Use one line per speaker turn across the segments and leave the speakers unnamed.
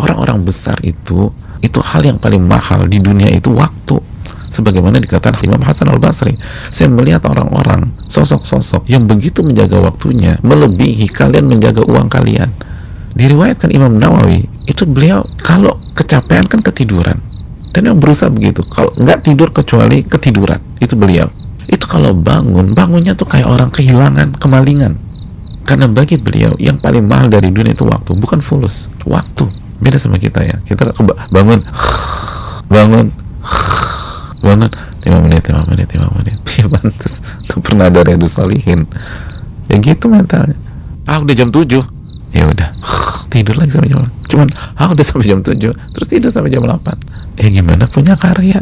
orang-orang besar itu itu hal yang paling mahal di dunia itu waktu. Sebagaimana dikatakan Imam Hasan al Basri saya melihat orang-orang sosok-sosok yang begitu menjaga waktunya melebihi kalian menjaga uang kalian. Diriwayatkan Imam Nawawi itu beliau kalau kecapean kan ketiduran. Dan yang berusaha begitu kalau nggak tidur kecuali ketiduran itu beliau. Itu kalau bangun bangunnya tuh kayak orang kehilangan kemalingan. Karena bagi beliau yang paling mahal dari dunia itu waktu bukan fulus waktu beda sama kita ya. Kita bangun. Bangun. Bangun. Lima menit lima menit lima menit. Ya pantas tuh pernah ada redu solihin. Ya gitu mentalnya. Ah udah jam tujuh. Ya udah. Tidur lagi sampai jam 8 cuman ah udah sampai jam tujuh. Terus tidur sampai jam 8 ya gimana punya karya?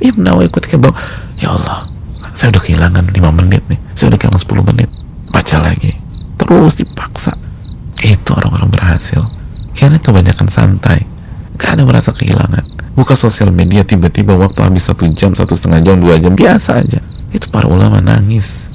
Ya Nawawi ketika bang ya Allah saya udah kehilangan lima menit nih. Saya udah kehilangan 10 menit. Baca lagi. Terus dipaksa. Itu orang-orang berhasil kebanyakan santai. Gak ada merasa kehilangan. Buka sosial media tiba-tiba waktu habis satu jam satu setengah jam dua jam biasa aja. Itu para ulama nangis.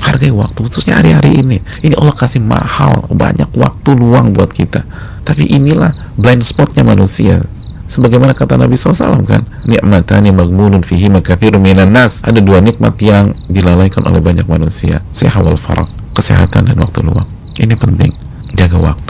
Hargai waktu khususnya hari-hari ini. Ini Allah kasih mahal banyak waktu luang buat kita. Tapi inilah blind spotnya manusia. Sebagaimana kata Nabi SAW kan nikmatani magmunun fihi makathiru minan nas. Ada dua nikmat yang dilalaikan oleh banyak manusia sehat wal kesehatan dan waktu luang. Ini penting jaga waktu